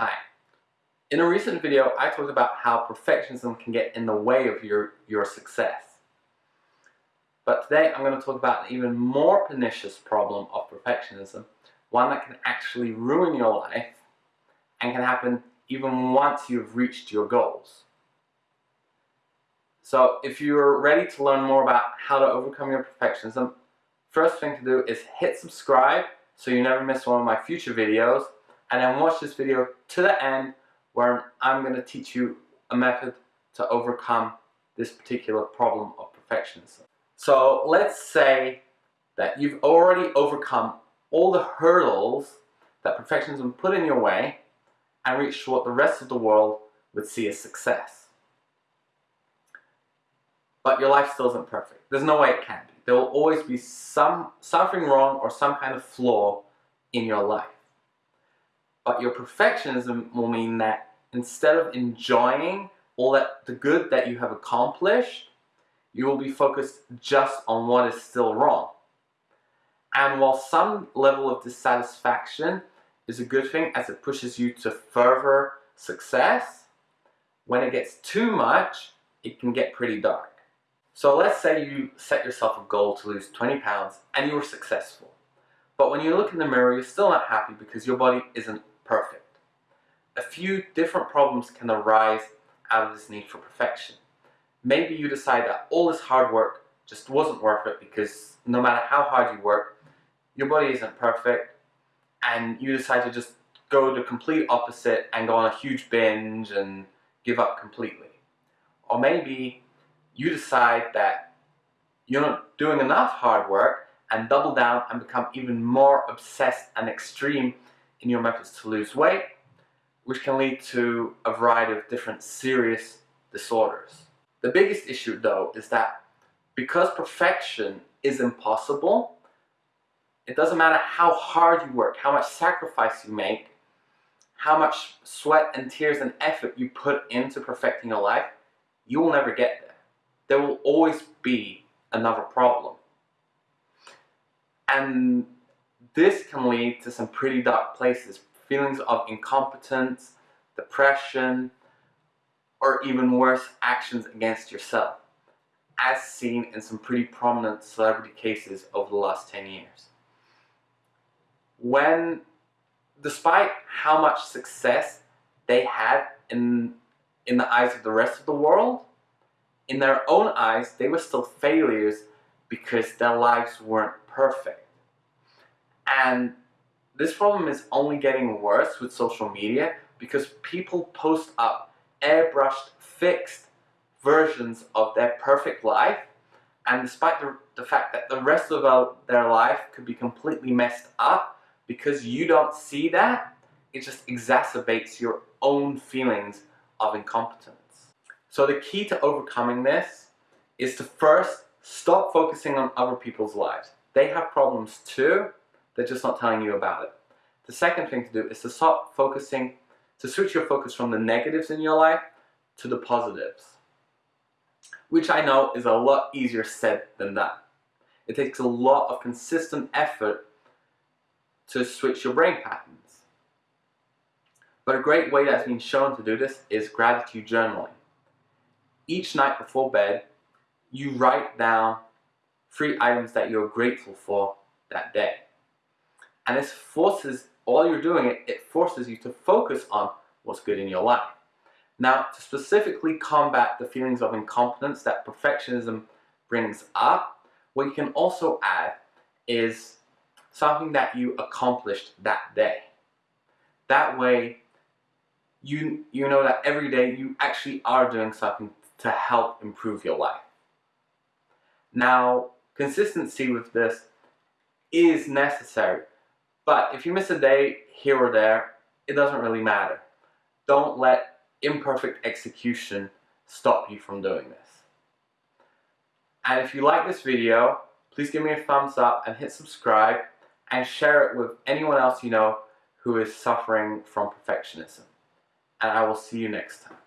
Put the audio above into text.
Hi. In a recent video, I talked about how perfectionism can get in the way of your, your success. But today, I'm going to talk about an even more pernicious problem of perfectionism, one that can actually ruin your life and can happen even once you've reached your goals. So if you're ready to learn more about how to overcome your perfectionism, first thing to do is hit subscribe so you never miss one of my future videos and then watch this video to the end where I'm going to teach you a method to overcome this particular problem of perfectionism. So let's say that you've already overcome all the hurdles that perfectionism put in your way and reached what the rest of the world would see as success. But your life still isn't perfect. There's no way it can be. There will always be some something wrong or some kind of flaw in your life. But your perfectionism will mean that instead of enjoying all that the good that you have accomplished, you will be focused just on what is still wrong. And while some level of dissatisfaction is a good thing as it pushes you to further success, when it gets too much, it can get pretty dark. So let's say you set yourself a goal to lose 20 pounds and you were successful. But when you look in the mirror, you're still not happy because your body isn't perfect. A few different problems can arise out of this need for perfection. Maybe you decide that all this hard work just wasn't worth it because no matter how hard you work, your body isn't perfect and you decide to just go the complete opposite and go on a huge binge and give up completely. Or maybe you decide that you're not doing enough hard work and double down and become even more obsessed and extreme in your methods to lose weight, which can lead to a variety of different serious disorders. The biggest issue though is that because perfection is impossible, it doesn't matter how hard you work, how much sacrifice you make, how much sweat and tears and effort you put into perfecting your life, you will never get there. There will always be another problem. And this can lead to some pretty dark places. Feelings of incompetence, depression, or even worse, actions against yourself, as seen in some pretty prominent celebrity cases over the last 10 years. When, despite how much success they had in, in the eyes of the rest of the world, in their own eyes, they were still failures because their lives weren't perfect. And this problem is only getting worse with social media because people post up airbrushed, fixed versions of their perfect life and despite the, the fact that the rest of their life could be completely messed up because you don't see that, it just exacerbates your own feelings of incompetence. So the key to overcoming this is to first stop focusing on other people's lives. They have problems too, they're just not telling you about it. The second thing to do is to stop focusing, to switch your focus from the negatives in your life to the positives. Which I know is a lot easier said than done. It takes a lot of consistent effort to switch your brain patterns. But a great way that's been shown to do this is gratitude journaling. Each night before bed, you write down three items that you're grateful for that day. And this forces, all you're doing, it, it forces you to focus on what's good in your life. Now, to specifically combat the feelings of incompetence that perfectionism brings up, what you can also add is something that you accomplished that day. That way, you, you know that every day you actually are doing something to help improve your life. Now, consistency with this is necessary but if you miss a day here or there, it doesn't really matter. Don't let imperfect execution stop you from doing this. And if you like this video, please give me a thumbs up and hit subscribe and share it with anyone else you know who is suffering from perfectionism. And I will see you next time.